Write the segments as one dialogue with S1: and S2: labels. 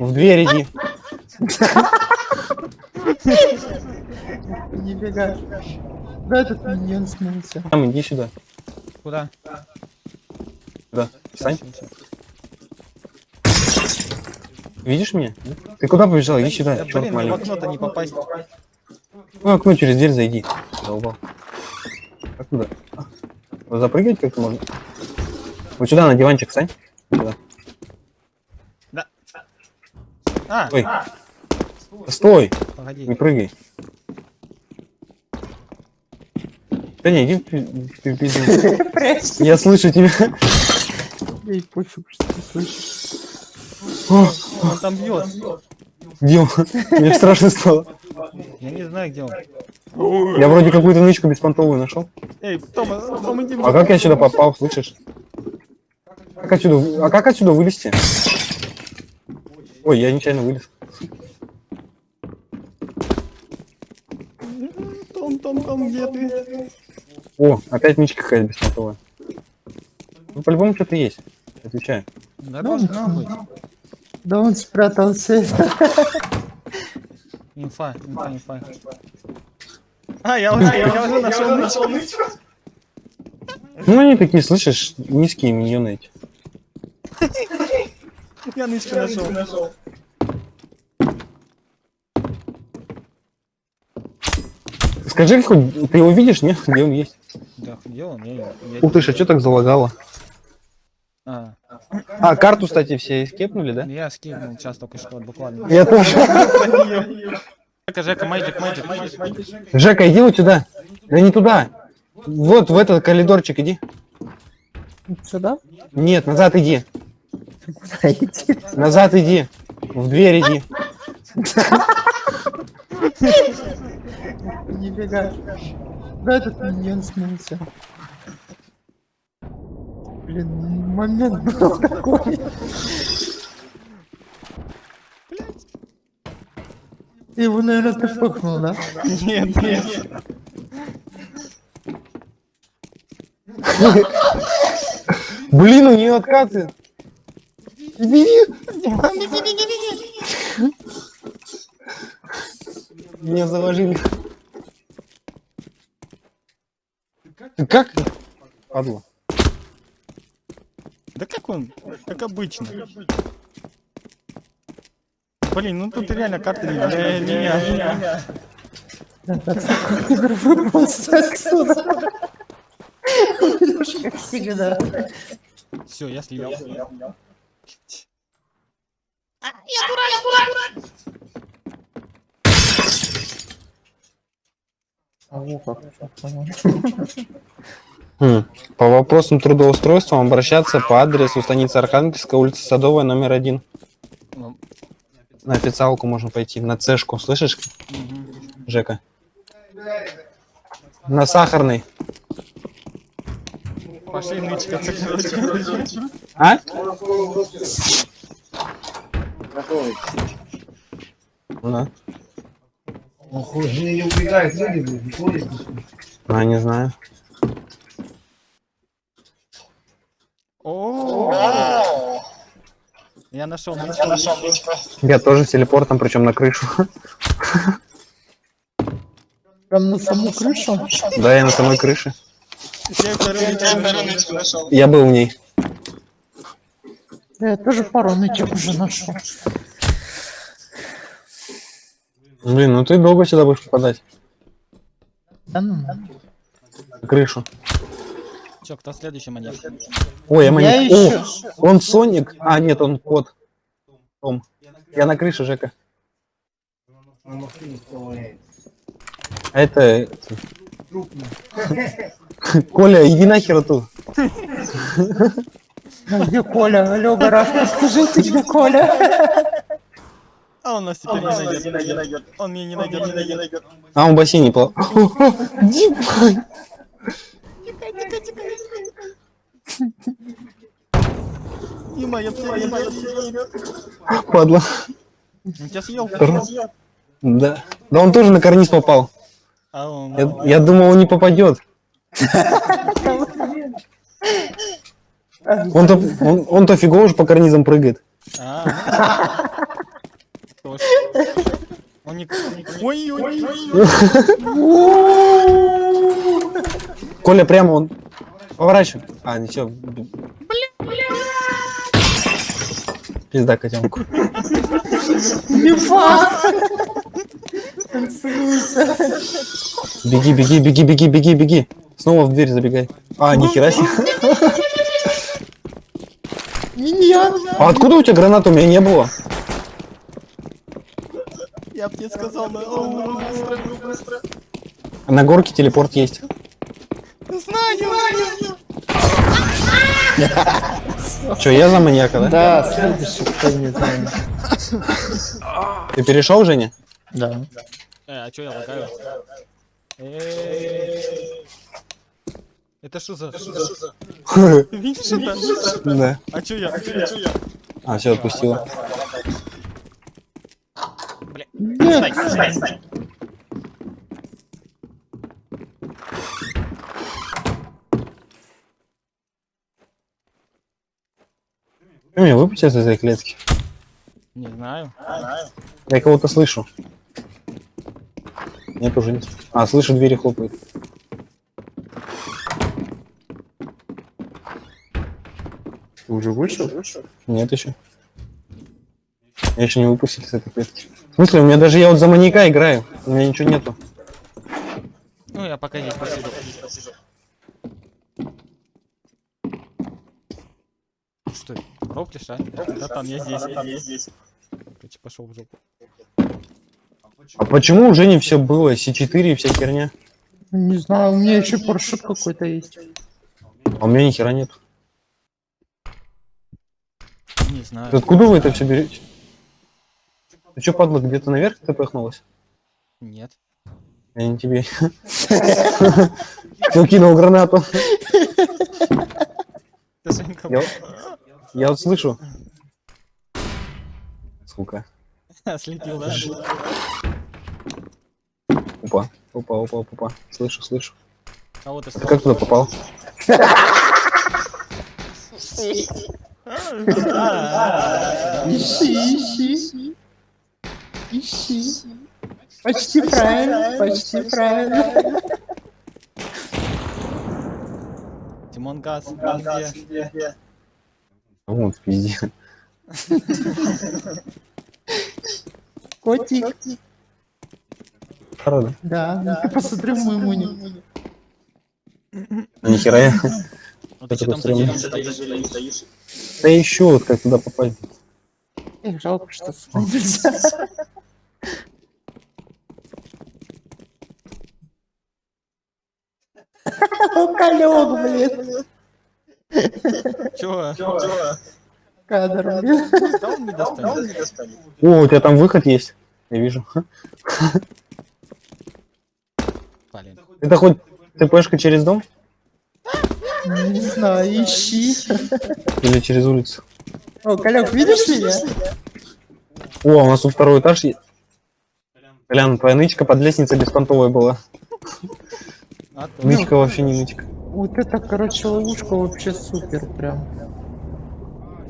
S1: В дверь иди.
S2: Не бегай. Да, этот миньон смылся.
S1: Там, иди сюда.
S3: Куда?
S1: Да. Встань. Видишь меня? Ты куда побежал? Иди сюда,
S3: Да,
S1: черт
S3: блин, в окно-то не попасть.
S1: Ну, окно через дверь зайди. Долбал. Вот запрыгивать как-то можно? Вот сюда, на диванчик встань. Сюда.
S3: А,
S1: Ой. Стой,
S3: погоди.
S1: не прыгай. Да не, иди в пизду. Я слышу тебя.
S2: Ей пофиг, что ты слышишь.
S3: Он там бьет.
S1: Где он? Мне страшно стало.
S3: Я не знаю, где он.
S1: Я вроде какую-то нычку беспонтовую нашел.
S3: Эй, Тома, Тома, иди.
S1: А как я сюда попал, слышишь? Как отсюда, а как отсюда вылезти? Ой, я нечаянно вылез.
S3: Том, Том, Том, где ты?
S1: О, опять нычка какая-то беспонтовая. Ну, по-любому что-то есть. Отвечаю.
S3: Да.
S2: Да он спрятался.
S3: Инфа, инфа, инфа. А, я уже, я уже нашел нычку.
S1: Ну, они такие, слышишь, низкие миньоны эти.
S3: Я нычку нашел.
S1: Скажи, хоть ты его видишь, нет? Где он есть?
S3: Да, где он? Я, я...
S1: Ух ты, а что так залагало?
S3: А,
S1: А, карту, кстати, все скепнули, да?
S3: я скинул сейчас только что, буквально.
S1: Я тоже.
S3: Жека, Жека, майджик, майджик.
S1: Жека, иди вот сюда. Да не туда. Вот в этот коридорчик иди.
S2: Сюда?
S1: Нет, назад иди.
S2: Куда идти?
S1: Назад иди. В дверь иди.
S2: Не бегай. Да, этот миньон смылся. Блин, момент был такой. Ты его, наверное, ты пыхнул, да?
S3: Нет, нет.
S1: Блин, у нее откаты. Бери. Меня заложили. Ты как? Падла.
S3: Да как он? Как обычно. Блин, ну тут реально карта не для меня.
S2: Вырвался отсюда. Как всегда.
S3: Все, я слил.
S2: А вот как, всё, понял.
S1: Хм. По вопросам трудоустройства обращаться по адресу станица Архангельская, улица Садовая, номер один. На официалку можно пойти, на цешку, слышишь. Жека? На сахарный.
S3: Пошли нычкаться, короче.
S1: А? Ну,
S4: Ох, же не убегает, люди, не ходит.
S1: а, не знаю.
S3: О, Я нашел нычку.
S1: Я тоже с телепортом, причем на крышу.
S2: Прям на саму крышу?
S1: Да, я на самой крыше.
S3: Я
S1: был в ней.
S2: Да, я тоже пару нычек уже нашел.
S1: Блин, ну ты долго сюда будешь попадать.
S2: Да ну.
S1: На крышу.
S3: Че, кто следующий монет?
S1: Ой, я
S2: Я
S1: маленький.
S2: еще.
S1: О, он Соник. А, нет, он кот. Том. Я на крыше, Жека. А это... Коля, иди нахер.
S2: Ну, Где Коля? Алло, гараж, скажите, где Коля?
S3: А он нас теперь не найдет. Он меня не найдет, не найдет.
S1: А, он в бассейне плавал. Дима!
S3: Дима, я тебя Дима, я тебя
S1: Падла.
S3: Он тебя съел?
S1: Да. Да он тоже на карниз попал.
S3: А он...
S1: Я, я думал, он не попадет. Он-то он, он-то фигово же по карнизам прыгает.
S3: А.
S1: Коля прямо он. Поворачивай. А, ничего. Пизда котенку.
S2: Не факт. Танцуется.
S1: Беги, беги, беги, беги, беги, беги. Снова в дверь забегай. А, нихера себе.
S2: Миньон.
S1: А откуда у тебя граната? У меня не было.
S3: Я б тебе сказал, но быстро, быстро.
S1: На горке телепорт есть.
S3: Знаю, знаю.
S1: Че, я за маньяка, да?
S2: Да, следующий, кто не знает.
S1: Ты перешел, Женя?
S2: Да.
S3: Э, а чё я лагаю? Это что за... Видишь это?
S1: Да.
S3: А чё я? А?
S1: А, все, отпустила.
S2: Нет.
S1: Ты меня выпусти из этой клетки.
S3: Не знаю.
S1: Я кого-то слышу. Нет, уже нет. А, слышу, двери хлопают.
S4: Ты уже вышел?
S1: Нет еще. Я еще не выпустил из этой клетки. В смысле, у меня даже я вот за маньяка играю. У меня ничего нету.
S3: Ну, я пока здесь посижу. Что, роплишь, а? Братан, я здесь, я здесь. Короче, пошел в жопу.
S1: А почему уже не все было? С4 и вся херня.
S2: Не знаю, у меня еще парашют какой-то есть.
S1: А у меня ни хера нет.
S3: Не знаю.
S1: Ты откуда вы это все берете? Ты что, падла, где-то наверх ты пыхнулась?
S3: Нет.
S1: Я не тебе. Кто кинул гранату?
S3: Ты
S1: Я, вот слышу. Сука.
S3: слетел, да?
S1: Опа, опа, опа, опа. Слышу, слышу.
S3: А вот
S1: Ты как туда попал?
S2: Ищи, ищи. Ищи. Почти правильно, почти правильно.
S3: Тимон Газ, где?
S1: Вот, пизде.
S2: Котик.
S1: Правда?
S2: Да, ну посмотри в мой моник.
S1: А нихера я.
S3: Ну ты что там?
S1: Да еще вот как туда попасть.
S2: Эх, жалко, что. Уголек, блин.
S3: Чего?
S2: Кадр, блин.
S3: Да он не достанет.
S1: О, у тебя там выход есть. Я вижу.
S3: Блин.
S1: Это хоть ТПшка через дом
S2: Не знаю, ищи.
S1: или через улицу?
S2: О, Колек, видишь меня?
S1: О, у нас тут второй этаж есть. Колян, твоя нычка под лестницей беспонтовой была.
S3: А.
S1: Нычка вообще не нычка.
S2: Вот это, короче, ловушка вообще супер прям.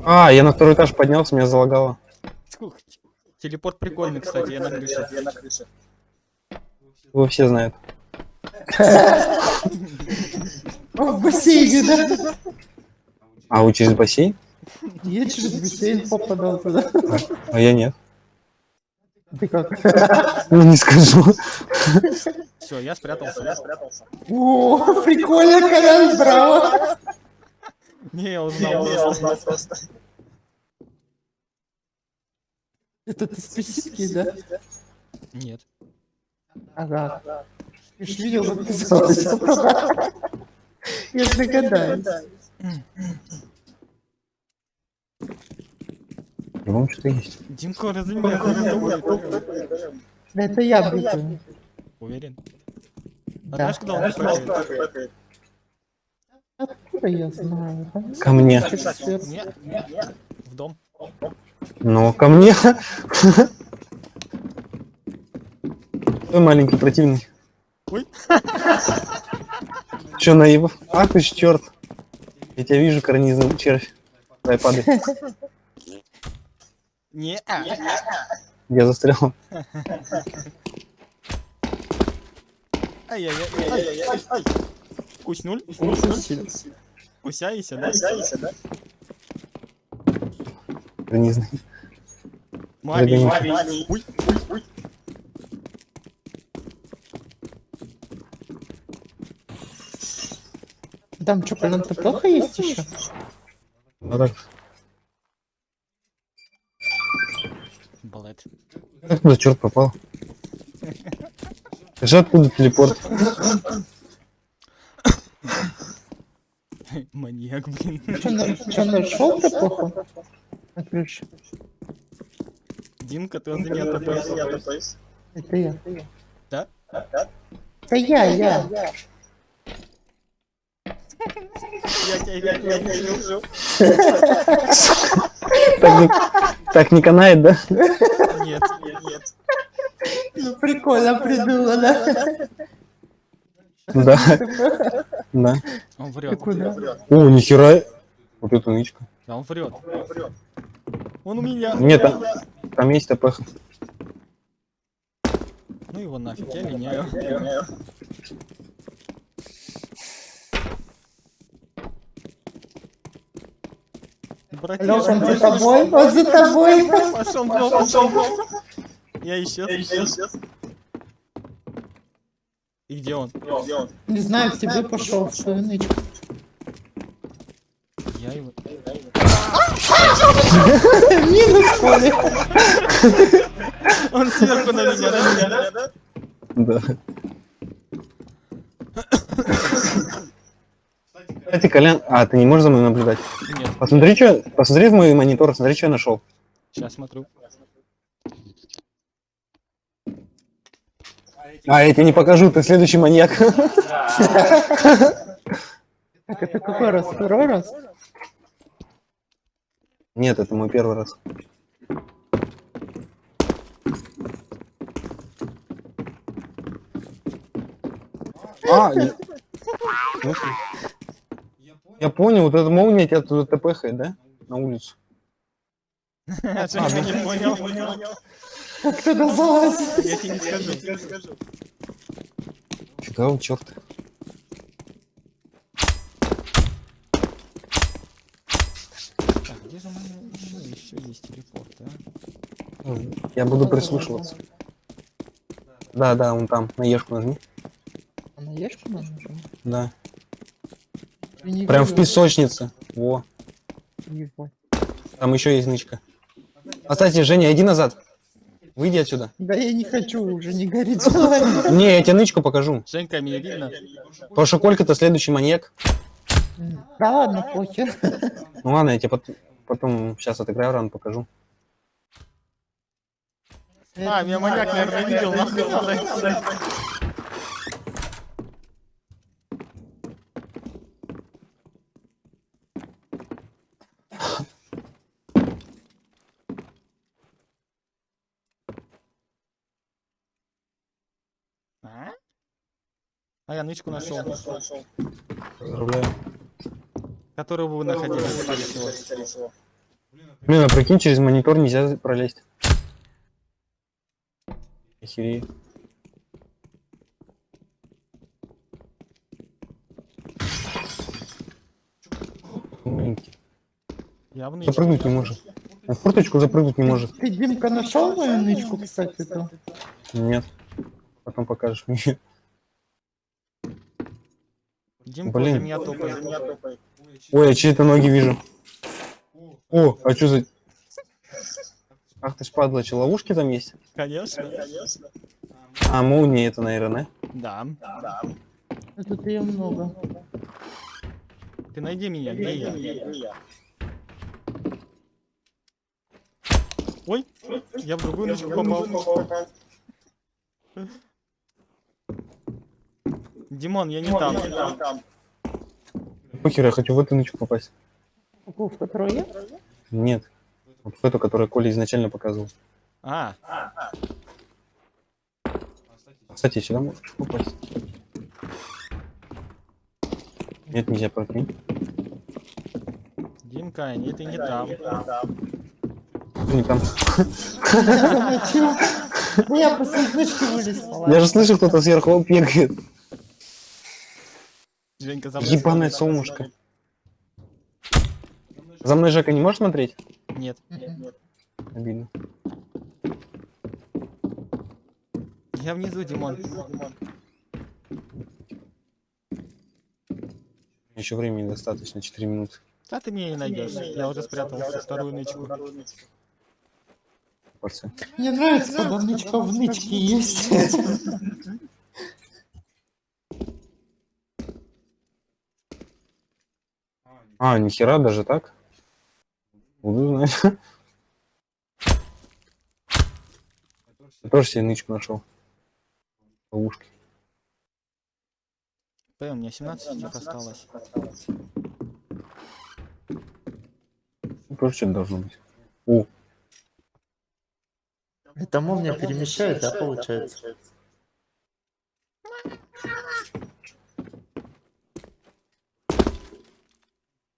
S1: А, я на второй этаж поднялся, меня залагало.
S3: Телепорт прикольный, кстати, я на крыше.
S1: Его все знают.
S2: О, в бассейне, да?
S1: А вы через бассейн?
S2: Я через бассейн попадал туда.
S1: А я нет.
S2: Ты как?
S1: Ну, не скажу.
S3: Все, я спрятался. Я спрятался.
S2: О, прикольно, Колян, браво.
S3: Не, я узнал просто.
S2: Это ты спесивки, да?
S3: Нет.
S2: Ага. Ты ж видел, как ты сказал. Я догадаюсь.
S1: По-моему, что-то есть.
S3: Димко, разумеется, это будет.
S2: Да это я быкаю.
S3: Уверен? А
S2: Да.
S3: знаешь, когда он прыгает?
S2: Откуда я знаю?
S1: Ко мне.
S3: В дом.
S1: Ну, ко мне. Ой, маленький противный.
S3: Ой.
S1: Че, наив? А ты ж черт. Я тебя вижу, карнизный червь. Давай, падай.
S3: Не.
S1: Я застрял.
S3: Ай-яй-яй. Ай, ай. Кусь-нуль? Кусяйся, да?
S1: Да не знаю.
S3: Маленький.
S1: Маленький.
S2: Там что, колонка плохо есть еще?
S1: Ну так.
S3: Балет.
S1: Откуда черт попал? Же откуда телепорт?
S3: Маньяк, блин.
S2: Что, нашел ты плохо?
S3: Димка, ты он меня топаешь.
S2: Это я.
S3: Да?
S2: Это я, я.
S3: Я тебя я тебя вижу.
S1: Так не, так не канает, да?
S3: Нет, нет, нет.
S2: Ну, прикольно придумано.
S1: Да. Да.
S3: Он
S2: Ты
S3: врет.
S2: куда?
S1: О, нихера. Вот это нычка.
S3: Да, он врет. Он у меня.
S1: Нет, там, там есть ТПХ.
S3: Ну его нафиг, я линяю.
S2: Лёша, он за тобой? Он за тобой?
S3: пошел в дом, пошел в дом. Я исчез. И где он?
S2: Не знаю, к тебе пошел, нычку.
S3: Я его...
S2: Минус поле.
S3: Он сверху на меня, на меня, да?
S1: Да. Кстати, Колян... А, ты не можешь за мной наблюдать?
S3: Нет,
S1: Посмотри, что... Посмотри в мой монитор, смотри, что я нашел.
S3: сейчас смотрю.
S1: А, я тебе не покажу, ты следующий маньяк.
S2: Так, это какой раз? Второй раз?
S1: Нет, это мой первый раз. А, я... Понял, вот эта молния тебя туда тпхает, да? На улицу.
S3: Я что, не понял?
S2: Как туда залазить?
S3: Я тебе не скажу.
S1: Фига у черта.
S3: Так, где же у меня еще есть телепорт, а?
S1: Я буду прислушиваться. Да, да, он там, на ешку нажми.
S2: А на ешку нажимать?
S1: Да. Прям в песочнице. Во. Там еще есть нычка. Кстати, Женя, иди назад. Выйди отсюда.
S2: Да я не хочу уже, не горит.
S1: Не, я тебе нычку покажу.
S3: Женька, меня видно?
S1: Потому что Колька-то следующий маньяк.
S2: Да ладно, похер.
S1: Ну ладно, я тебе пот- потом сейчас отыграю ран покажу.
S3: А, меня маньяк, наверное, видел, А я нычку нашел,
S1: Поздравляю.
S3: которую вы находили, скорее всего.
S1: Блин, а прикинь, через монитор нельзя пролезть. Охерею.
S3: Явно
S1: Запрыгнуть не может. Он в форточку запрыгнуть не может.
S2: Ты, Димка, нашел мою нычку, кстати, то?
S1: Нет. Потом покажешь мне.
S3: Димка
S1: Блин.
S3: уже меня топает.
S1: Ой, я чьи-то ноги вижу. О, а что за... Ах ты ж падла, что, ловушки там есть?
S3: Конечно.
S1: А, молния это, наверное,
S3: Да.
S2: А Тут ее много.
S3: Ты найди меня, где я? Ой, я в другую ночку попал. Димон, я не там.
S1: да? Похер, я хочу в эту нычку попасть.
S2: В которую я?
S1: Нет. Вот в эту, которую Коля изначально показывал.
S3: А,
S1: Кстати, сюда можешь попасть. Нет, нельзя прокинуть.
S3: Димка, нет, ты не там.
S1: Не там.
S2: Замочил. Ну, я просто из нычки вылез.
S1: Я же слышу, кто-то сверху бегает.
S3: Женька, за мной
S1: Ебаное
S3: смотри.
S1: солнышко. За мной Жека не можешь смотреть?
S3: Нет.
S1: Обидно.
S3: Я внизу, Димон.
S1: Еще времени достаточно, 4 минуты.
S3: Да ты меня не найдешь. Я уже спрятал вторую нычку.
S1: Порция.
S2: Мне нравится, когда нычка в нычке есть.
S1: А, нихера даже так? Буду знать. Я тоже себе нычку нашел. Ловушки.
S3: П, у меня 17 штук осталось.
S1: Ну, Тоже что-то должно быть. О,
S2: Это молния перемещает, да, получается?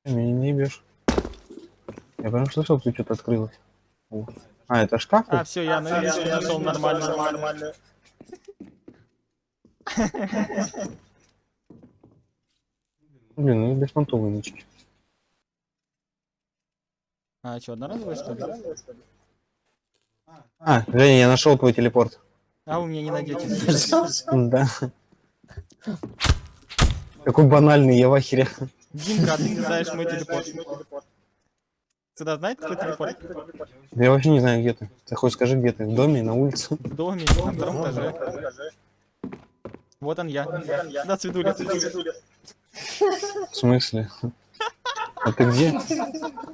S1: Меня не ебешь. Я прям слышал, тут что-то открылось. О. А, это шкаф?
S3: А, все, я на- нашел нормально, нормально.
S1: Блин, ну и беспонтовые нычки.
S3: А, что, одноразовые, что ли?
S1: А, Женя, я нашел твой телепорт.
S3: А вы меня не найдете.
S1: Да. Какой банальный, я в ахере.
S3: Димка, а ты не знаешь мой телепорт. Сюда знает кто телепорт?
S1: Да я вообще не знаю, где ты. Ты хоть скажи, где ты? В доме, на улице?
S3: В доме, на втором этаже. Вот он я. Сюда, Цветуля.
S1: В смысле? А ты где?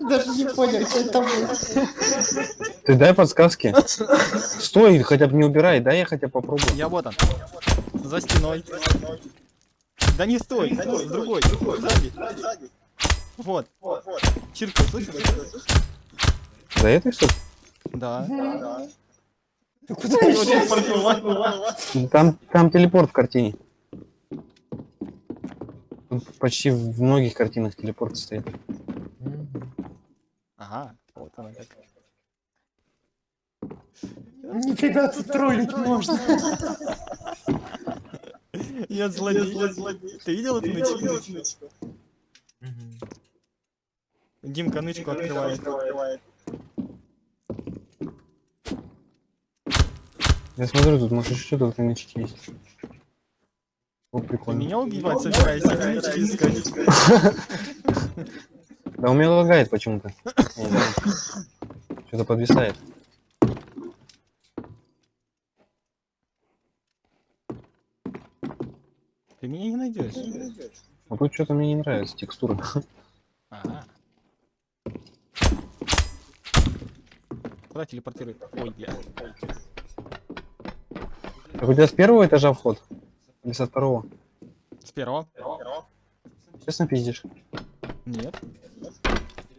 S2: Даже не понял, что это было.
S1: Ты дай подсказки. Стой, хотя бы не убирай, дай я хотя бы попробую.
S3: Я вот он. За стеной. Да не стой, стой, другой, сзади. Вот. Чиркай, слышишь?
S1: За этой что ли?
S3: Да. Вот телепортировал.
S1: Там, там телепорт в картине. Тут почти в многих картинах телепорт стоит.
S3: Ага, вот она как.
S2: Нифига тут троллить можно.
S3: Я злодей. Ты видел эту нычку? Димка нычку открывает.
S1: Я смотрю, тут может еще что-то в нычке есть. О,
S3: Ты
S1: прикольно.
S3: меня убивать собираешься, не нычки искать.
S1: Да у меня лагает почему-то. Что-то подвисает.
S3: Ты меня не найдешь.
S1: А тут что-то мне не нравится, текстура.
S3: Ага. Куда телепортирует? Ой, бля.
S1: Так у тебя с первого этажа вход? Или со второго?
S3: С первого?
S1: Честно пиздишь?
S3: Нет.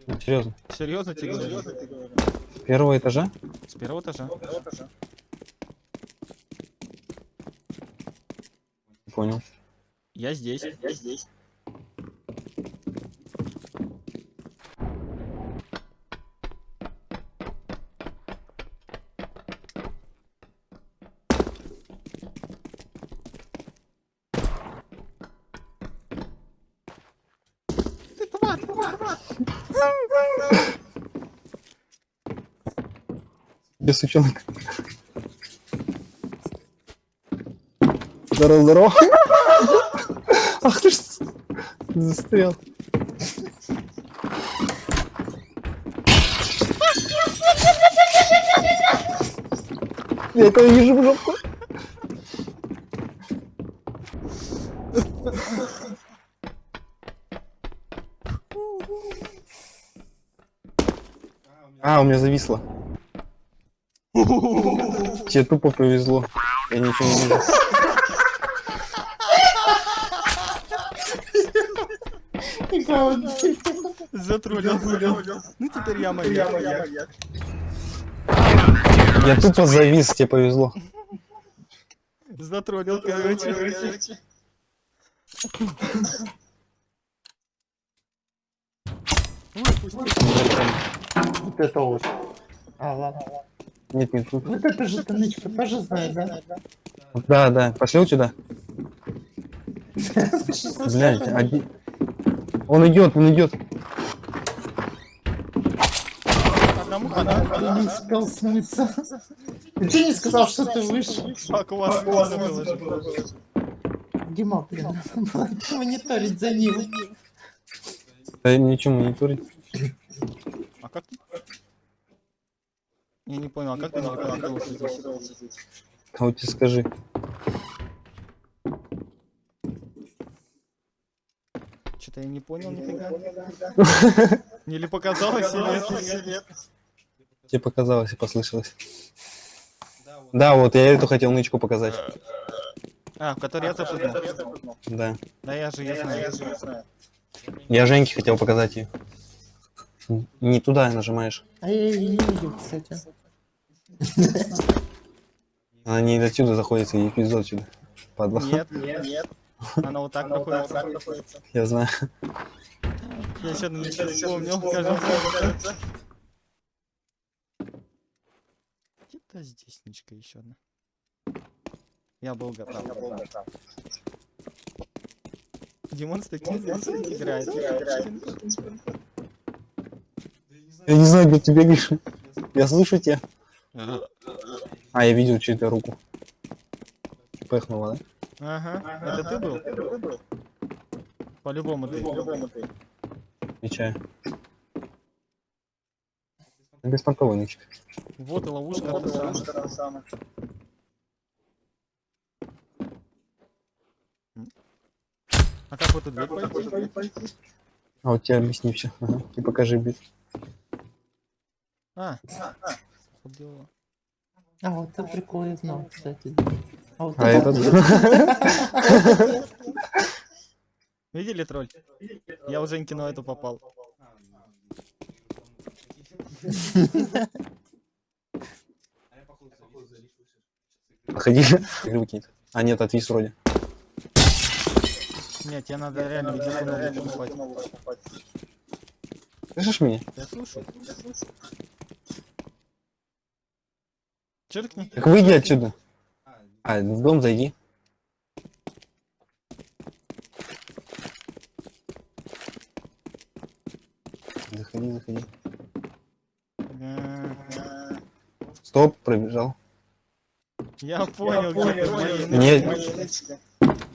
S1: Ну, серьезно.
S3: Серьезно тебе говорю?
S1: С первого этажа?
S3: С первого этажа.
S1: Понял.
S3: Я здесь.
S1: Без сучонок. Здорово, здорово. Ах ты ж застрял. Я этого вижу в жопу. А, у меня зависло. Тебе тупо повезло. Я ничего не вижу.
S3: Затрулил. Ну теперь я моя.
S1: Я тупо завис, тебе повезло.
S3: Затроллил, короче. Пусть
S2: Вот это вот. А, ладно.
S1: Нет, нет, тут.
S2: Вот это же ты нычка тоже знает, да?
S1: Да, да, пошли сюда. Блядь, один... Он идет, он идет.
S3: Одному хана.
S2: Не успел смыться. Ты не сказал, что ты вышел.
S3: Как у вас?
S2: Дима, блин, мониторить за ним.
S1: Да ничего мониторить.
S3: А как ты? Я не понял, а как ты?
S1: А вот тебе скажи.
S3: Что-то я не понял нифига. Или показалось, или это?
S1: Тебе показалось и послышалось. Да, вот я эту хотел нычку показать.
S3: А, в который я запрыгнул.
S1: Да.
S3: Да я же, я знаю.
S1: Я Женьке хотел показать ее. Не туда нажимаешь.
S2: А я ее не видел, кстати.
S1: Она не отсюда заходит и отсюда. Падла.
S3: Нет, нет, нет. Она вот так находится.
S1: Я знаю.
S3: Я еще ничего не вспомнил, кажется. Где-то здесь ничка еще одна. Я был готов. Димон с таким играет.
S1: Я не знаю, где ты бегаешь. Я слышу тебя. А, я видел чью-то руку. Пыхнула, да?
S3: Ага, это ты был? По-любому ты.
S1: Отвечаю. Беспонтовый нычка.
S3: Вот и ловушка та самая. А как в эту дверь пойти?
S1: А вот тебе объясни все. Ага. И покажи бит.
S3: А, вот дело.
S2: А, вот это прикол я знал, кстати. А вот
S1: А этот...
S3: Видели тролль? Я уже кино эту попал.
S1: Ходи. Выкинет. А нет, отвис вроде.
S3: Нет, тебе надо реально где покупать.
S1: Слышишь меня?
S3: Я слушаю. Черкни.
S1: Так выйди отсюда. А, в дом зайди. Заходи, заходи. Стоп, пробежал.
S3: Я понял, где ты мои
S1: Нет.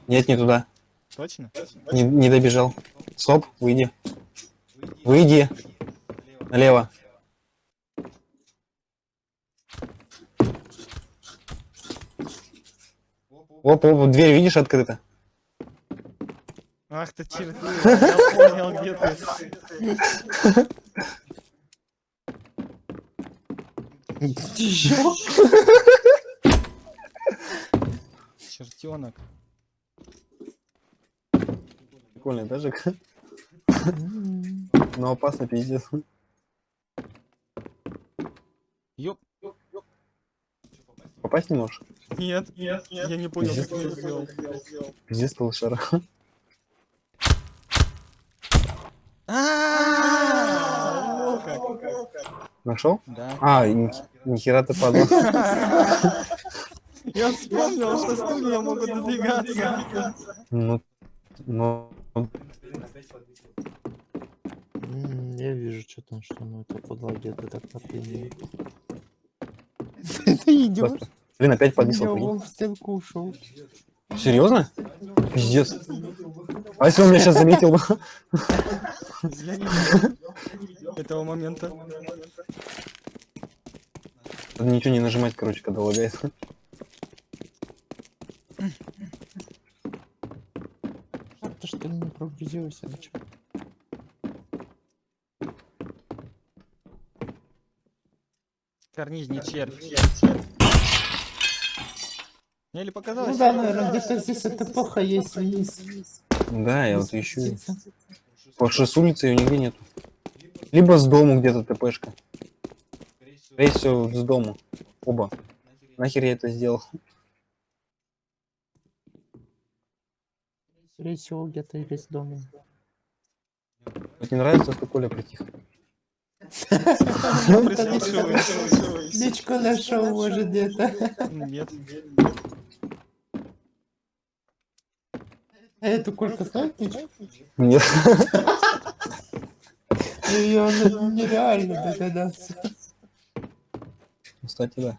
S1: Нет, не туда.
S3: Точно?
S1: Не, не добежал. Стоп, выйди. Выйди. Налево. Оп, оп, дверь видишь открыта?
S3: Ах ты черт, я понял, где ты. Чертенок.
S1: Прикольный даже. Но опасно пиздец.
S3: Ёп.
S1: Попасть не можешь?
S3: Нет, нет, нет. Я не понял, как я это сделал.
S1: Пиздец.
S3: А, как.
S1: Нашел?
S3: Да.
S1: А, ни, нихера ты падал.
S3: Я вспомнил, что стулья могут двигаться.
S1: Ну, ну,
S2: Я вижу, что там, что ну это подло где-то так напрямую. Ты идешь?
S1: блин, опять подвисло.
S2: Я в стенку ушел.
S1: Серьезно? Пиздец. А если он меня сейчас заметил бы?
S3: Этого момента.
S1: Надо ничего не нажимать, короче, когда лагает.
S2: А ты что не прогрузился? а чё?
S3: Карнизний червь. Мне или показалось?
S2: Ну да, наверное, где-то здесь эта плохо есть вниз.
S1: Да, я вот ищу. что с улицы ее нигде нету. Либо с дому где-то ТПшка. Скорее всего, с дому. Оба. Нахер я это сделал?
S2: Скорее всего, где-то или с домом.
S1: Вот не нравится, что Коля притих.
S3: Прислушиваюсь.
S2: Личку нашел, может, где-то.
S3: Нет.
S2: А эту кольку знаешь?
S1: Нет.
S2: Ее нереально догадаться.
S1: Кстати, да.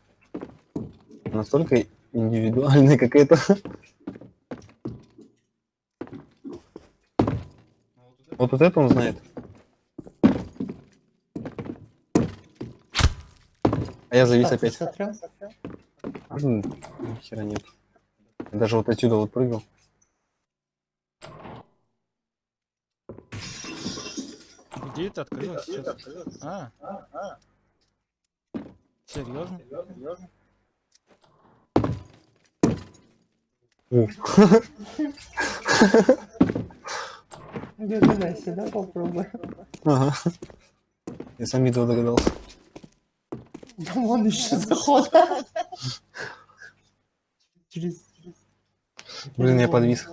S1: Настолько индивидуальный, как это. Вот вот это он знает. А я завис
S2: Так, ты
S1: опять.
S2: смотрел?
S1: Ни хера нет. Я даже вот отсюда вот прыгал.
S3: Где это открылось сейчас? А. Серьезно?
S2: Догадайся, да, попробуй.
S1: Ага. Я сам этого догадался.
S2: Да вон еще заход. Через...
S1: Блин, я подвис.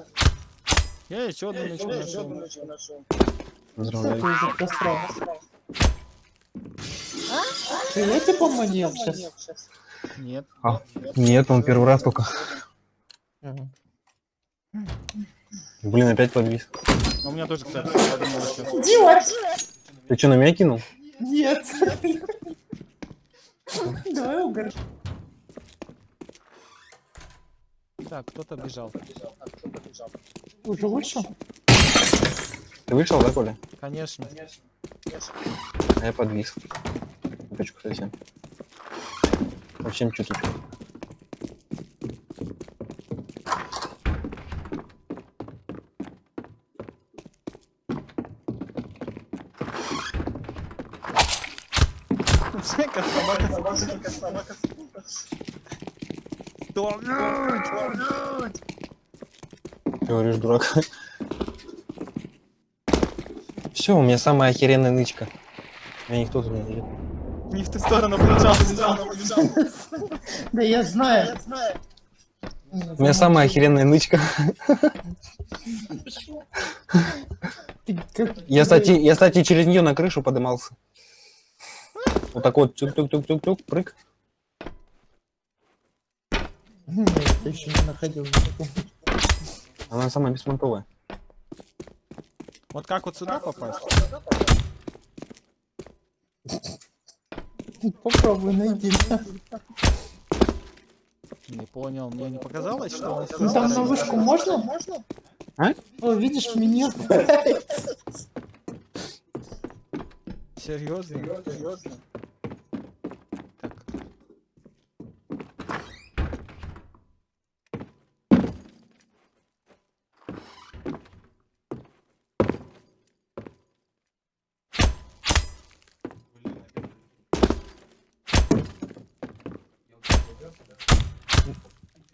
S3: Я еще одну нычку нашел.
S1: Поздравляю.
S2: ты тебе поманил сейчас?
S3: Нет.
S1: Нет, он первый раз только. Блин, опять подвис.
S3: А у меня тоже, кстати, подумал!
S1: Ты что, на меня кинул?
S2: Нет! Давай угор.
S3: Так, кто-то бежал.
S2: Уже вышел?
S1: Ты вышел, да, Коля?
S3: Конечно.
S1: А я подвис. Чуточку совсем. Совсем чуточку.
S3: Жека, собака, Тормить!
S1: Ты говоришь, дурак. Все, у меня самая охеренная нычка. Меня никто тут не найдет.
S3: Не в ту сторону побежал.
S2: Да я знаю.
S1: У меня самая охеренная нычка.
S2: Как-
S1: Я, кстати, я, кстати, через нее на крышу подымался. Вот так вот, тюк-тюк-тюк-тюк-тюк, прыг.
S2: Ты еще не находил. никакого.
S1: Она самая беспонтовая.
S3: Вот как вот сюда попасть?
S2: Попробуй найди.
S3: Не понял, мне не показалось, что он...
S2: Ну там на вышку можно?
S1: А?
S2: О, видишь, меня нравится.
S3: Серьезно? Серьезно? Так.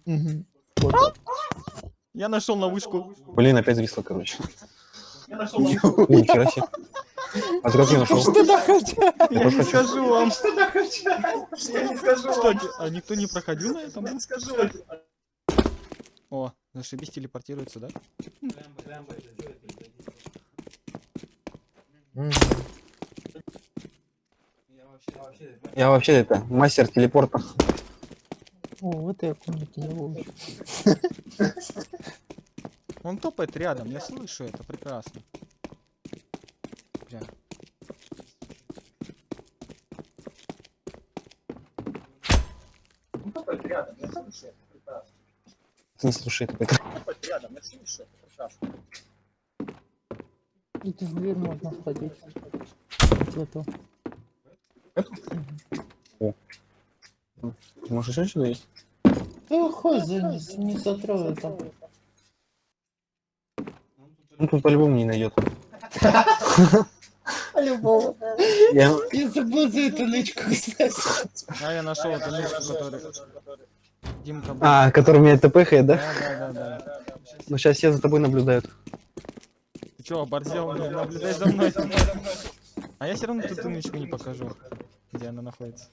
S2: Мгм.
S3: Я нашел на вышку.
S1: Блин, опять зависло, короче. Ой, нихера себе. А ты как ее нашел?
S2: Что да хотя?
S3: Я не скажу вам. Я не скажу Кстати, а никто не проходил на этом? Я не скажу. О, зашибись, телепортируется, да?
S1: Я вообще это, мастер телепорта.
S2: О, вот я комнате не.
S3: Он топает рядом, я слышу это прекрасно.
S1: Не слушай, это как-
S2: И в дверь можно входить. В эту.
S1: Может еще сюда есть?
S2: Да хуй за не, не сотрою там.
S1: Ну тут по-любому не найдет.
S2: Любого.
S1: Я...
S2: Я забыл за эту нычку, кстати.
S3: А я нашел эту нычку, которую... Димка был.
S1: А, который меня тпхает, да?
S3: Да, да, да, да.
S1: Ну сейчас все за тобой наблюдают.
S3: Ты чё, оборзел? Не Наблюдай за мной. А я все равно тут нычку не покажу, где она находится.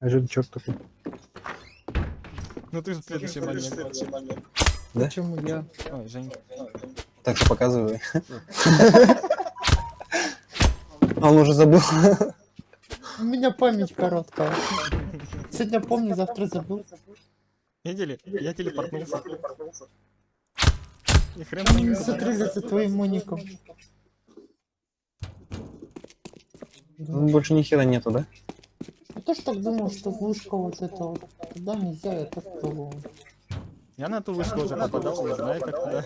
S1: А что ты черт такой?
S3: Ну ты же следующий момент.
S1: Да?
S2: Почему я?
S3: Ой, Жень.
S1: Так что показывай. А он уже забыл.
S2: У меня память короткая. Сегодня помню, завтра забыл.
S3: Видели? Я телепортнулся. И хрен
S2: Они
S3: не
S2: за твоим моником.
S1: Ну, Больше ни хера нету, да?
S2: Я тоже так думал, что вышка вот эта вот. Туда нельзя, это в того.
S3: Я на ту вышку уже попадал, я знаю, как туда.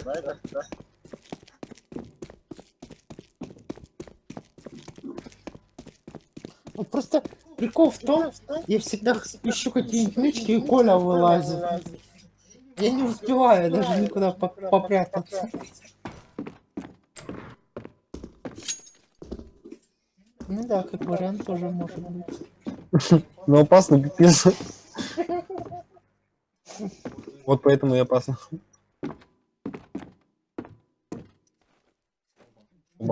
S2: Вот просто прикол в том, я всегда ищу какие-нибудь нычки, и Коля вылазит. Я не успеваю даже никуда по- попрятаться. Ну да, как вариант тоже может быть.
S1: Ну опасно, пипец. Вот поэтому и опасно.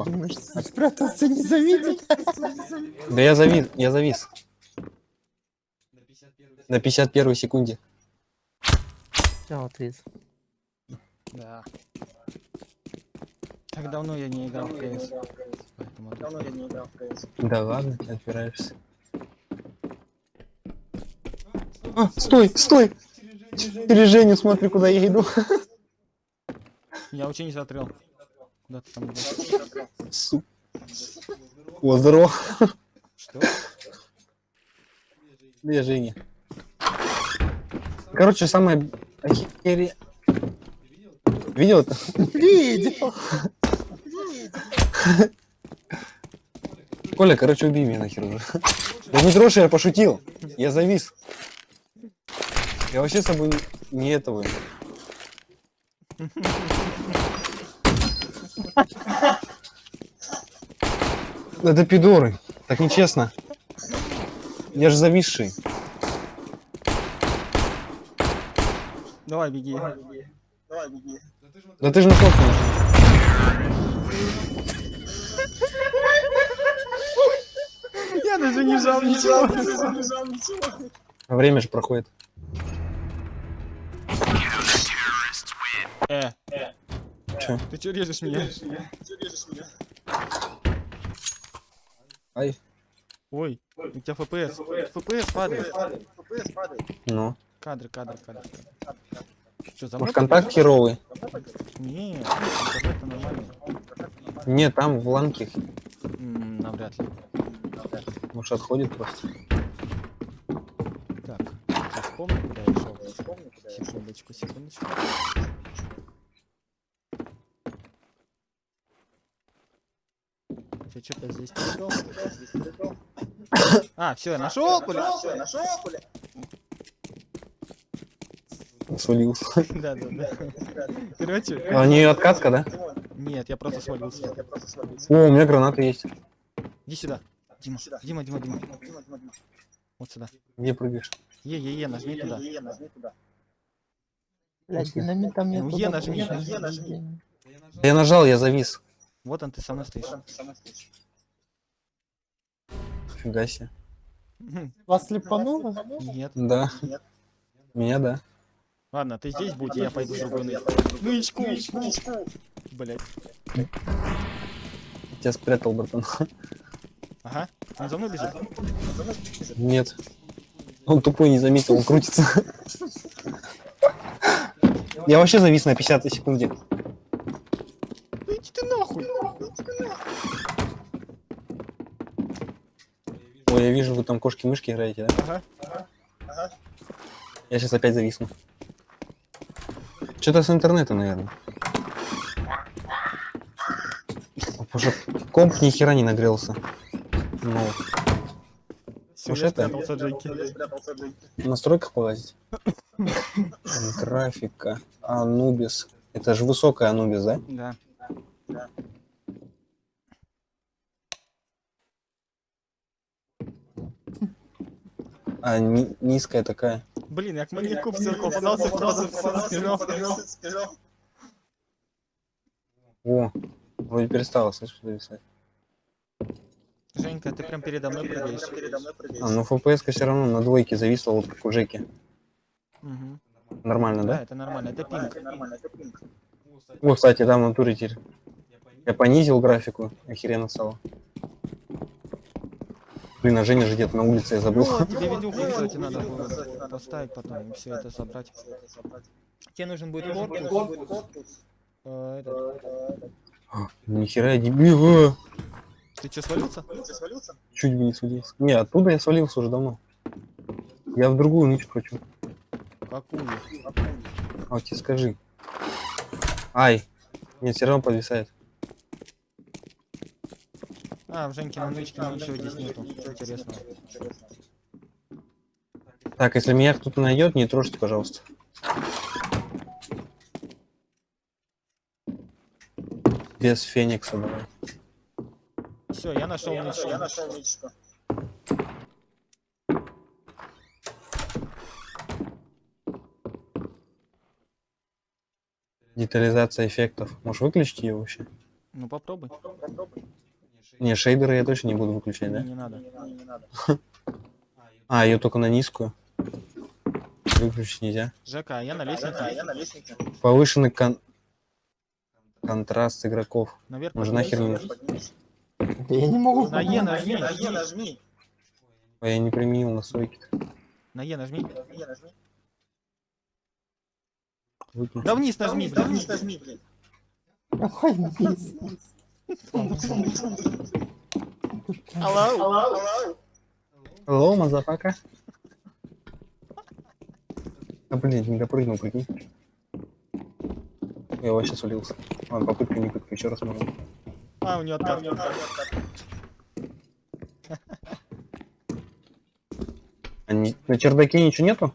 S2: Думаешь, спрятаться не заметит?
S1: Да я завис, я завис. На 51 секунде.
S2: Я вот вижу.
S3: Да. Так давно я не играл в КС. Поэтому тут-
S1: Да ладно, ты отпираешься. А, стой, стой! Через Женю смотри, куда я иду.
S3: Я вообще не смотрел. Куда ты там идёшь?
S1: Су- О, здорово.
S3: Что?
S1: Где Женя? Короче, самое охере... Видел это?
S2: Видел.
S1: Коля, короче, убей меня нахер уже. Да не троши, я пошутил. Я завис. Я вообще с собой не- не этого. Это пидоры. Так нечестно. Я же зависший.
S3: Давай, беги.
S1: Да ты же на собственном.
S3: Я даже не жал ничего.
S1: Время же проходит.
S3: Э,
S1: Че?
S3: ты чё режешь меня?
S1: Ай.
S3: Ой, у тебя ФПС. ФПС падает.
S1: Ну.
S3: Кадры, кадры, кадры. Что, за
S1: Может, контакт херовый?
S3: Не, это нормально.
S1: Не, там в ланке.
S3: Навряд ли.
S1: Может, отходит просто.
S3: Так, я вспомнил, куда я шел. Секундочку, секундочку. Ты что-то здесь передал? А, все, я нашел, Коля.
S1: Свалился.
S3: Да, да, да. Короче,
S1: А у нее откатка, да?
S3: нет, я просто свалился.
S1: О, у меня гранаты есть.
S3: Иди сюда. Дима, Дима, Дима, Дима. Вот сюда.
S1: Где прыгаешь?
S3: Е, е, е, нажми туда.
S2: Блядь, динамитом мне
S3: Ну,
S2: туда
S3: Е нажми.
S1: Я нажал, я завис.
S3: Вот он, ты со мной стоишь.
S1: Фига себе.
S2: Вас слепануло?
S3: Нет.
S1: Да. Меня, да.
S3: Ладно, ты здесь будь, я пойду в другой ны- нычку. Блять.
S1: Тебя спрятал, братан.
S3: Ага. Он за мной бежит?
S1: Нет. Он тупой не заметил, он крутится. Я вообще завис на 50 секунде. Ой, я вижу, вы там кошки-мышки играете, да?
S3: Ага.
S1: Я сейчас опять зависну. Что-то с интернета, наверное. Что комп ни хера не нагрелся. Ну,
S3: я
S1: это- в настройках полазить. Графика. Анубис. Это же высокая Анубис, да?
S3: Да.
S1: А ни- низкая такая.
S3: Блин, я к маньяку попадался, сразу все сбежал.
S1: О, вроде перестала, слышишь, зависать.
S3: Женька, ты прям передо мной прыгаешь.
S1: А, ну фпс все равно на двойке зависла, вот как у Жеки.
S3: Мгм.
S1: Нормально,
S3: Да,
S1: да?
S3: это нормально, это пинг.
S1: О, кстати, да, в натуре теперь. Я понизил графику, охеренно стало. Блин, а Женя же где-то на улице, я забыл.
S3: Ну, тебе видюху, кстати, надо было поставить потом и все это собрать. Тебе нужен будет корпус. Э, этот,
S1: А, Нихера я дебил. а.
S3: Ты что, свалился?
S1: Чуть бы не свалился. Не, оттуда я свалился уже давно. Я в другую нычку хочу.
S3: Какую?
S1: А вот тебе скажи. Ай. Нет, все равно подвисает.
S3: А, в Женькином нычке ничего здесь нету. Интересного.
S1: Так, если меня кто-то найдет, не трожьте, пожалуйста. Без феникса давай.
S3: Все, я нашел нычку.
S1: Детализация эффектов. Можешь выключить ее вообще?
S3: Ну попробуй.
S1: Не, шейдеры я точно не буду выключать, да?
S3: Не надо.
S1: А, ее только на низкую. Выключить нельзя.
S3: Жека, а я на лестнице.
S1: Повышенный кон- контраст игроков.
S3: Наверх.
S1: Может нахер не
S2: я не могу
S3: На Е
S2: понять.
S3: нажми.
S1: А я не применил настройки.
S3: На Е нажми.
S1: Выключи.
S3: Да вниз нажми, да вниз нажми, блин.
S2: Какой низ?
S3: Алло.
S1: Hello, motherfucker. А блин, не допрыгнул, прикинь. Я вообще свалился. Ладно, попытка не попытка, еще раз можно.
S3: А, у него откат.
S1: А не- на чердаке ничего нету?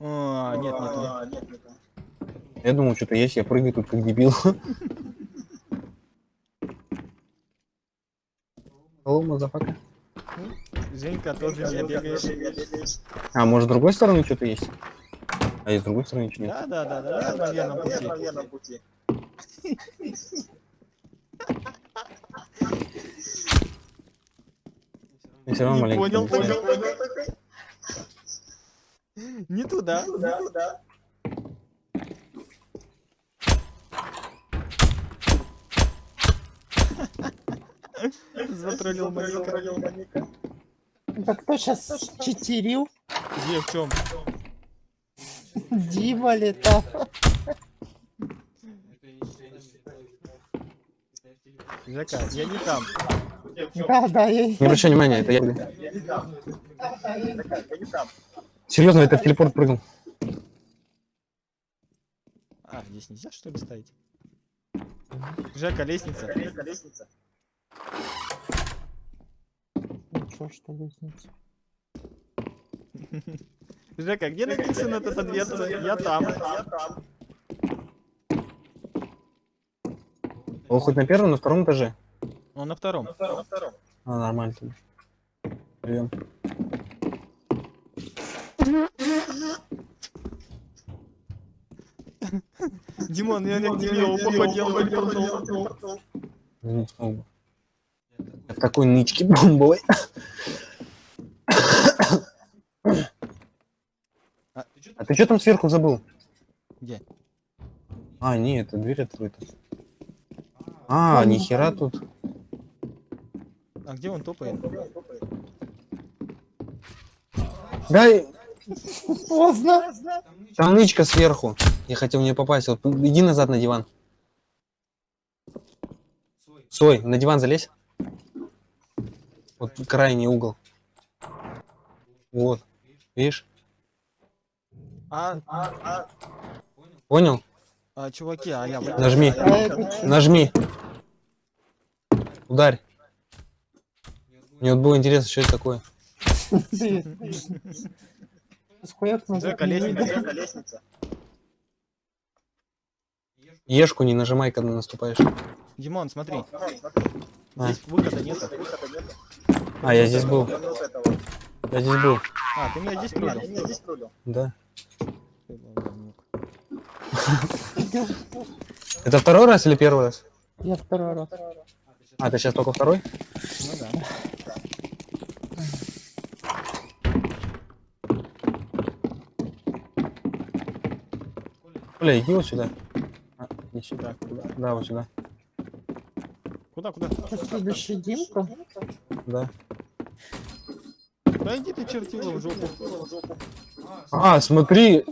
S3: А, нет, нету.
S1: Я думал, что-то есть, я прыгаю тут как дебил. Hello, motherfucker.
S3: Женька тоже не бегаешь.
S1: А, может, с другой стороны что-то есть? А и с другой стороны ничего нет.
S3: Да, да, да, да, я на верном пути.
S1: Я все равно
S3: Не
S1: маленько.
S3: понял, понял, понял. Не туда. Затроллил маньяка.
S2: Да кто сейчас читерил?
S3: Где, в чем?
S2: Дима летал.
S3: Жека, я не там.
S2: Да, да, я...
S1: Не обращай внимания, это я. Серьезно, это в телепорт прыгнул.
S3: А, здесь нельзя что ли ставить? Жека, лестница.
S2: Ничего, что лестница.
S3: Жека, где написано эта дверца? Я там.
S1: О, хоть на первом, на втором этаже.
S3: Он на втором.
S1: А, нормально тогда. Живем.
S3: Димон, я не к тебе походил.
S1: Не смог бы. Я в такой нычке бомбовой. Ты что там сверху забыл?
S3: Где?
S1: А, не, это дверь открыта. А, нихера тут.
S3: А где он топает?
S1: Да,
S2: Поздно.
S1: там нычка сверху. Я хотел в нее попасть. Вот иди назад на диван. Сой, на диван залезь. Вот крайний угол. Вот. Видишь?
S3: А,
S1: Понял?
S3: а, чуваки, а я...
S1: Нажми.
S2: А?
S1: Нажми. Ударь. Мне вот было интересно, что это такое.
S3: Жека, лестница, лестница.
S1: Ешку не нажимай, когда наступаешь.
S3: Димон, смотри.
S1: А.
S3: Здесь выхода нету.
S1: А, я здесь был. Я здесь был.
S3: А, ты меня здесь трудил?
S1: Да. Это второй раз или первый раз?
S2: Я второй раз.
S1: А, ты сейчас только второй?
S3: Ну да.
S1: Бля, иди вот сюда. А, иди сюда.
S3: Куда?
S1: Да, вот сюда.
S3: Куда, куда?
S2: Следующий Димка.
S1: Да.
S3: Да иди ты чертила в жопу.
S1: А, смотри,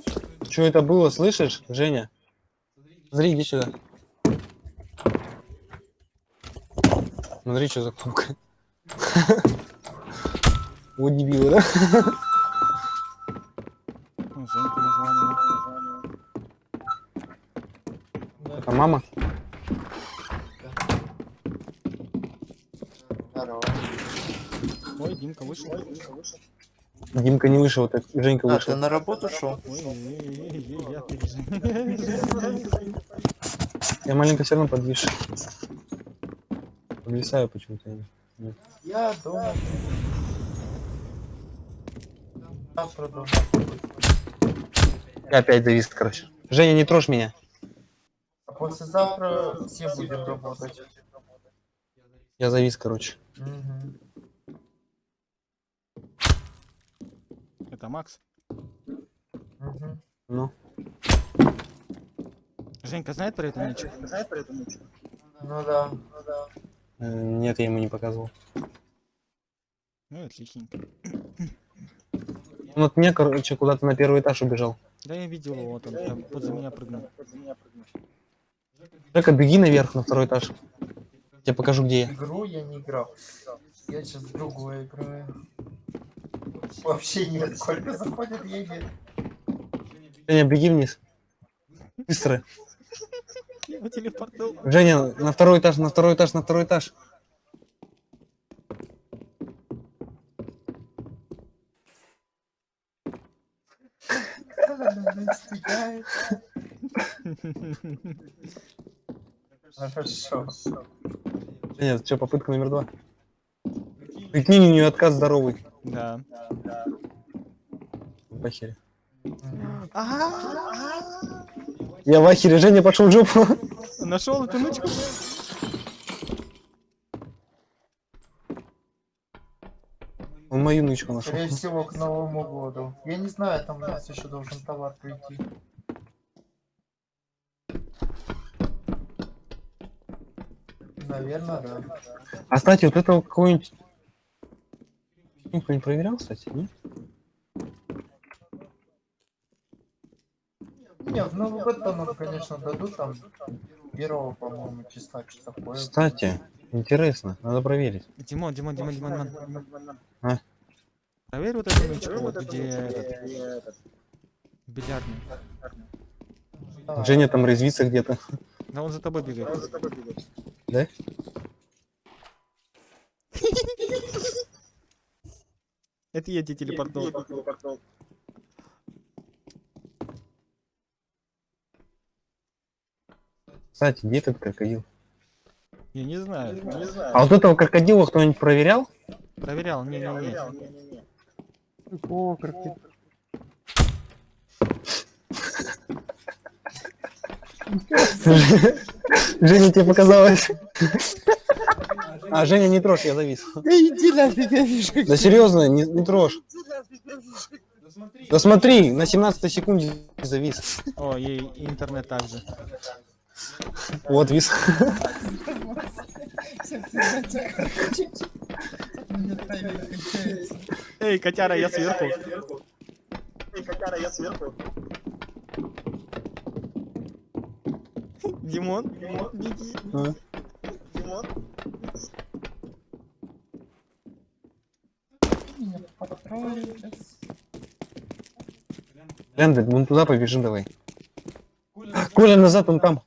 S1: что это было, слышишь, Женя? Смотри, иди сюда. Смотри, что за кнопка. Вот не да? Это мама?
S2: Здорово.
S3: Ой, Димка вышел.
S1: Ой, Димка вышел не вышел, так Женька
S2: А,
S1: вышел.
S2: ты на работу шел?
S3: Я
S1: маленько все равно подвис. Подвисаю почему-то. я.
S2: Дома.
S1: Я опять завис, короче. Женя, не трожь меня.
S2: А послезавтра все будем работать.
S1: Я завис, короче.
S3: Это Макс.
S1: Ну.
S3: Женька знает про эту ничего?
S2: Ну да.
S1: Э, Нет, я ему не показывал.
S3: Ну, отличненько.
S1: Он от меня, короче, куда-то на первый этаж убежал.
S3: Да я видел его, вот он прям возле меня прыгнул.
S1: Жека, беги наверх на второй этаж. Я покажу, где я.
S2: Игру я не играл. Я сейчас в другую играю. Вообще нет. Сколько заходит, едет.
S1: Женя, беги вниз. Быстро.
S3: Я.
S1: Женя, на второй этаж, на второй этаж, на второй этаж.
S2: Хорошо.
S1: Женя, что, попытка номер два? Прикинь, у нее отказ здоровый.
S3: Да.
S1: В ахере.
S2: Мгм.
S1: Я в ахере, Женя пошел в жопу.
S3: Нашел эту нычку?
S1: Он мою нычку нашел.
S2: Скорее всего, к Новому году. Я не знаю, там у нас еще должен товар прийти. Наверное, да.
S1: А, кстати, вот этого какой-нибудь... Никто не проверял, кстати, нет?
S2: Не, в Новый год то нам, конечно, дадут там первого, по-моему, числа, что такое.
S1: Кстати, интересно, надо проверить.
S3: Димон, Димон, Димон, Димон, Димон.
S1: А?
S3: Проверь вот эту нычку, вот где этот... Бильярдный.
S1: Женя там резвится где-то.
S3: Да он за тобой бегает.
S1: Да?
S3: Это я тебе телепортнул.
S1: Кстати, где этот крокодил?
S3: Я не знаю.
S1: А вот этого крокодила кто-нибудь проверял?
S3: Проверял, не-не-не.
S1: О, крокодил. Женя, тебе показалось. А, Женя, не трожь, я завис.
S2: Да иди нафиг, я вижу.
S1: Да серьезно, не, не трожь. Да смотри, на 17 секунде завис.
S3: О, и и интернет также.
S1: Вот вис.
S3: Эй, котяра, я сверху. Димон, беги.
S1: А? Лендер, вон туда побежим давай. Коля, назад, он там.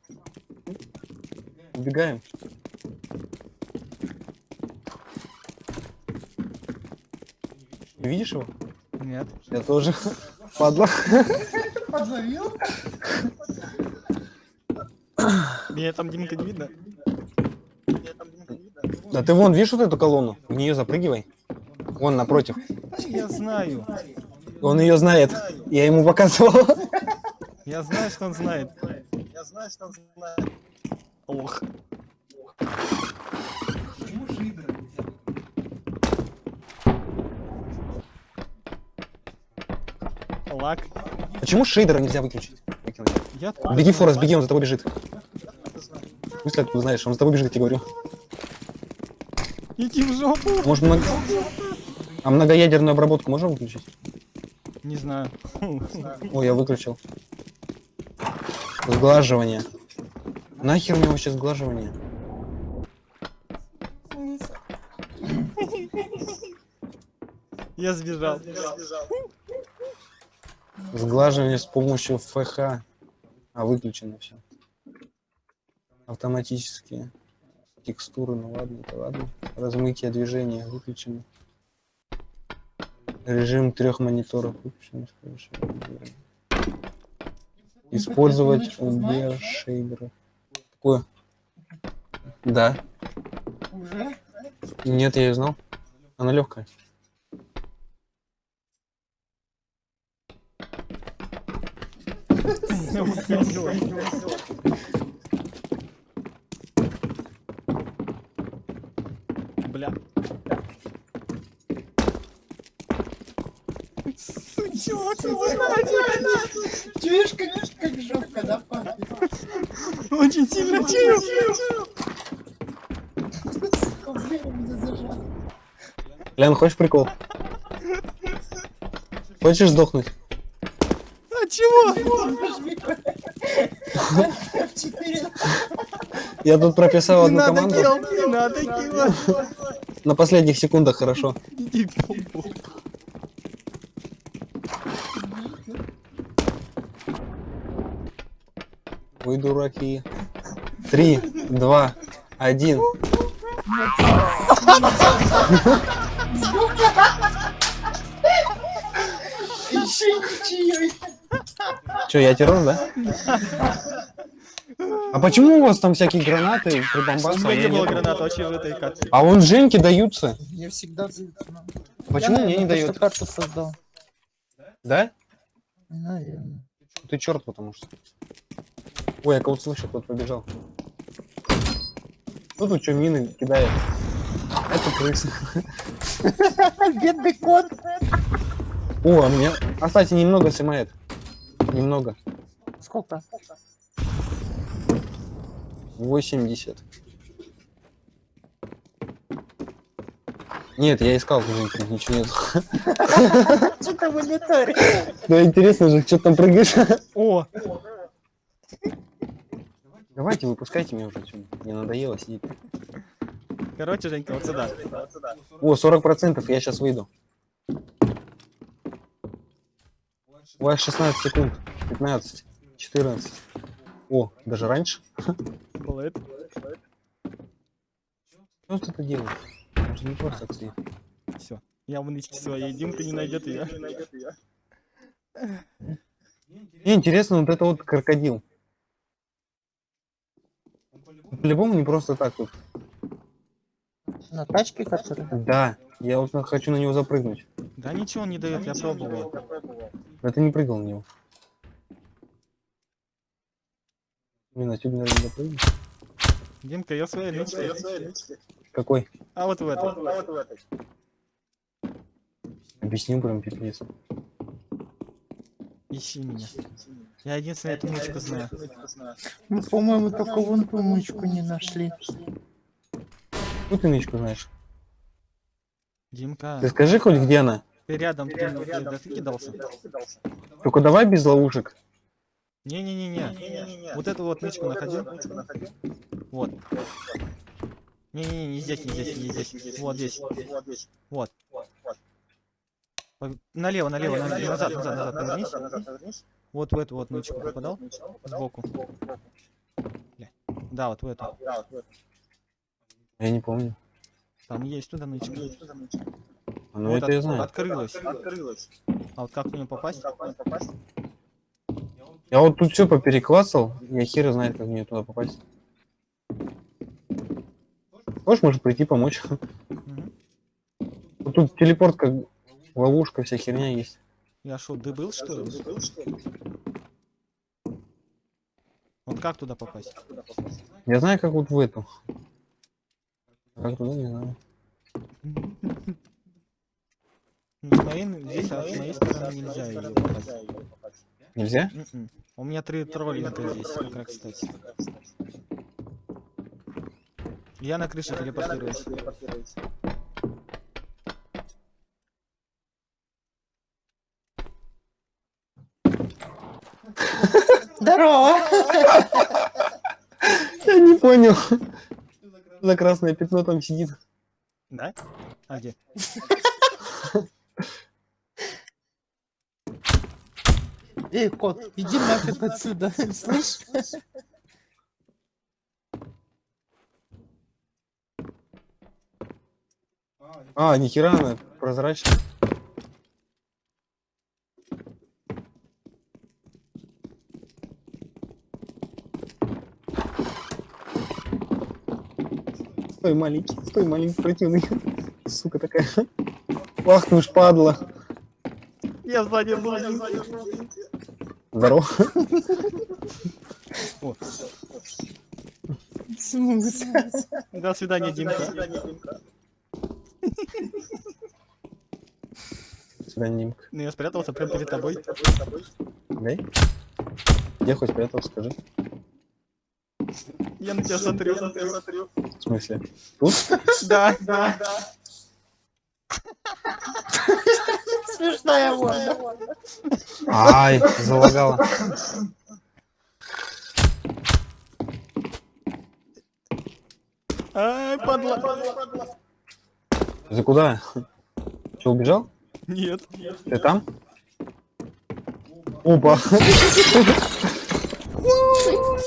S1: Убегаем. Ты видишь его?
S3: Нет.
S1: Я тоже. Падла.
S2: Подловил?
S3: Меня там Димка не видно.
S1: Да ты вон, видишь вот эту колонну? В нее запрыгивай. Вон напротив.
S3: Я знаю.
S1: Он ее знает. Я ему показывал.
S3: Я знаю, что он знает. Я знаю, что он знает. Ох. Лак.
S1: Почему шейдера нельзя выключить? Выкинуть.
S3: Я
S1: Беги, Форест, беги, он за тобой бежит. В смысле, ты знаешь, он за тобой бежит, я тебе говорю.
S3: Иди в жопу.
S1: Может, много... А многоядерную обработку можем выключить?
S3: Не знаю.
S1: Ой, я выключил. Сглаживание. Нахер мне вообще сглаживание?
S3: Я сбежал.
S1: Сглаживание с помощью ФХ. А выключено все. Автоматические текстуры, ну ладно, это ладно. Размытие движения выключено. Режим трех мониторов выключен. Использовать убер шейдеры. Такое. Да.
S2: Уже?
S1: Нет, я ее знал. Она легкая.
S3: Бля.
S2: Чуешь, как, как жопка, да, пахнет?
S3: Очень сильно чую.
S1: Лян, хочешь прикол? Хочешь сдохнуть?
S3: А чего?
S2: Нажми. F4.
S1: Я тут прописал
S3: Не
S1: одну
S3: надо
S1: команду. На последних секундах хорошо.
S3: Иди в попу.
S1: Вы дураки. Три, два, один. Че, я террор, да? А почему у вас там всякие гранаты,
S3: У
S1: прибамбасы? а
S3: меня не
S1: я
S3: было гранат вообще в этой карте.
S1: А вон Женьке даются.
S2: Мне всегда дают. ну.
S1: Почему
S2: Я,
S1: мне не дают?
S2: просто карту создал.
S1: Да?
S2: Наверное.
S1: Ты черт, потому что. Ой, я кого-то слышу, кто-то побежал. Кто тут что, мины кидает? Это крыса.
S2: Бедный кот.
S1: О, а мне... А, кстати, немного снимает. Немного.
S2: Сколько?
S1: 80. Нет, я искал, Женька, ничего нет.
S2: Что там мониторе?
S1: Да интересно же, что там прыгаешь?
S3: О,
S1: Давайте, выпускайте меня уже отсюда. Мне надоело сидеть.
S3: короче, Женька, вот сюда.
S1: О, 40%, я сейчас выйду. У вас 16 секунд. 15, 14. О, даже раньше.
S3: Это.
S1: Что ты это делаешь? Же не просто так.
S3: Все. Я в нычке своей. Димка не найдет ее.
S1: Мне интересно, вот это вот крокодил. По-любому не просто так вот.
S2: На тачке, который?
S1: Да, я вот хочу на него запрыгнуть.
S3: Да ничего он не дает, я пробовал.
S1: Но ты не прыгал на него. Блин, отсюда, наверное, запрыгнуть.
S3: Димка, я в своей нычке.
S1: Какой?
S3: А вот в этой.
S1: Объясню прям пипец.
S3: Ищи меня. Я единственную эту нычку знаю.
S2: Мы, по-моему, только вон ту мычку не нашли.
S1: Ну ты нычку знаешь.
S3: Димка,
S1: Ты скажи хоть где она.
S3: ты рядом, ты, ты, да ты кидался?
S1: Только давай без ловушек.
S3: Не-не-не-не. Вот эту вот нычку находил. Вот. Не-не-не, не здесь, не здесь, не здесь. Вот здесь. Вот. Налево, налево, налево, назад, назад, назад, повернись. Вот в эту вот нычку попадал. Сбоку. Бля. Да, вот в эту.
S1: Я не помню.
S3: Там есть туда нычка.
S1: А, Ну
S3: Вот
S1: это
S3: от-
S1: я знаю.
S3: Открылась. А вот как в нее попасть?
S1: Я вот тут все попереклацал. Я хер знает, как мне туда попасть. Можешь, может, прийти помочь? Вот Тут телепорт как ловушка, вся херня есть.
S3: Я шо, дебыл что ли? Вот как туда попасть?
S1: Я знаю, как вот в эту. Как туда, не знаю.
S3: Ну, с моей, здесь, а с моей стороны нельзя ее попасть.
S1: Нельзя?
S3: Мгм. У меня три троллинга здесь, как раз кстати. Я на крыше телепортируюсь.
S1: понял. За красное пятно там сидит.
S3: Да? А где?
S2: Эй, кот, иди нафиг отсюда, слышишь?
S1: А, нихера она прозрачная. Стой, маленький, стой, маленький, противный. Сука такая. Ах ты ж падла.
S3: Я сзади был.
S1: Здорово.
S3: О,
S2: В смысле?
S3: до свидания, Димка. Ну я спрятался прямо перед тобой.
S1: Дай. Где хоть спрятал, скажи.
S3: Я на тебя смотрю.
S1: В смысле? Тут?
S3: Да, да.
S2: Смешная морда.
S1: Ай, залагала.
S3: Ай, падла.
S1: Ты куда? Че, убежал?
S3: Нет.
S1: Ты там? Опа.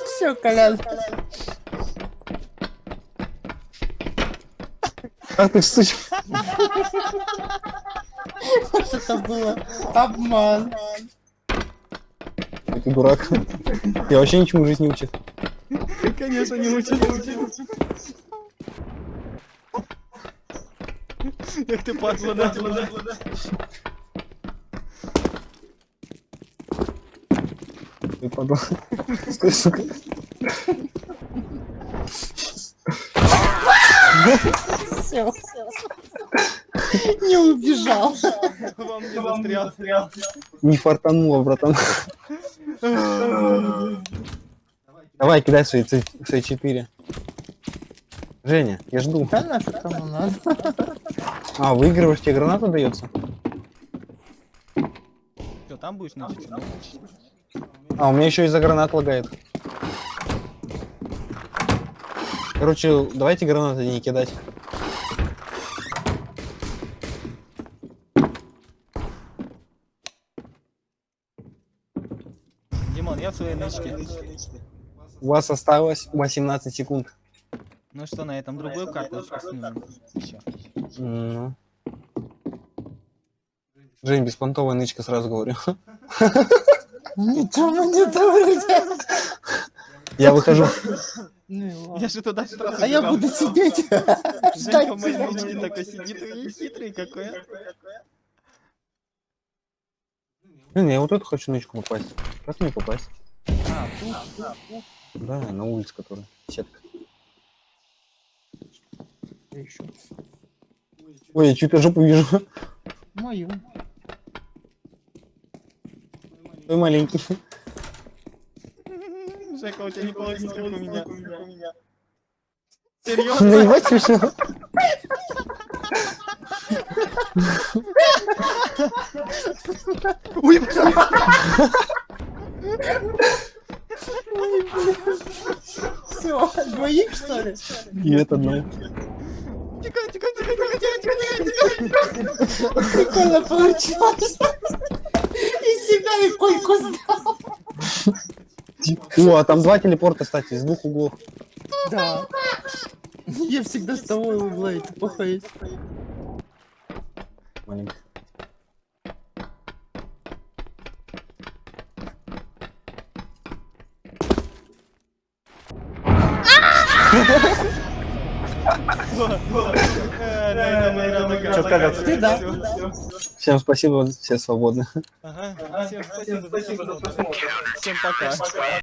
S2: Все, Колян.
S1: Ах ты сучка.
S2: Вот это было обман.
S1: Ты дурак. Я вообще ничему жизнь не учит.
S3: Конечно, не учит. Эх ты падла, да?
S1: Ты падла. Стой, сука.
S2: Все. Не убежал.
S3: Вам не застрял.
S1: Не фартануло, братан. Давай, кидай свои, ц- свои четыре. Женя, я жду.
S2: Да нафиг кому надо.
S1: А, выигрываешь, тебе граната дается?
S3: Что, там будешь ночью?
S1: А, у меня еще из-за гранат лагает. Короче, давайте гранаты не кидать.
S3: В своей нычке.
S1: У вас осталось 18 секунд.
S3: Ну что, на этом другую карточку снимем? Еще.
S1: Ну. Жень, беспонтовая нычка, сразу говорю.
S2: Не.
S1: Я выхожу.
S2: Ну.
S3: Я же туда сразу
S2: А я буду сидеть.
S3: Женька
S2: Ждать
S3: в моей нычке такой сидит и хитрый какой.
S1: Блин, я вот эту хочу нычку попасть. Как мне попасть?
S3: А, тут.
S1: Да, на улице, которая. Сетка.
S2: Еще.
S1: Ой, я чью-то жопу вижу.
S2: Мою.
S1: Ой, маленький.
S3: Жека, у тебя не получится, как у меня. Серьезно?
S1: Наебать решил?
S3: Ой,
S2: Все, двоих что ли?
S1: Нет, одного.
S3: Тикай, тикай, тикай, тикай, тикай, тикай, тикай.
S2: Прикольно получилось. И себя, и койку сдал.
S1: О, а там два телепорта, кстати, с двух углов.
S2: Да. Я всегда с того угла это плохо есть.
S3: Заканчивается.
S2: Ты да.
S1: Всем спасибо, все свободны.
S3: Ага. Всем спасибо за просмотр. Всем пока.